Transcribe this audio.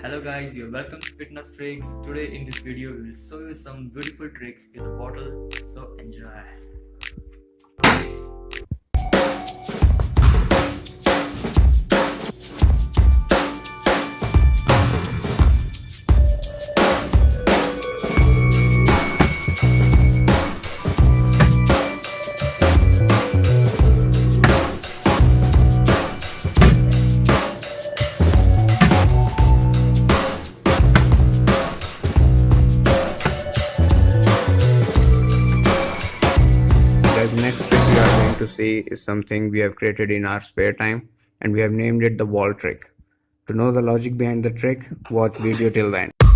Hello guys, you're welcome to Fitness Tricks. Today in this video we will show you some beautiful tricks with a bottle, so enjoy. To see is something we have created in our spare time and we have named it the wall trick. To know the logic behind the trick, watch video till the end.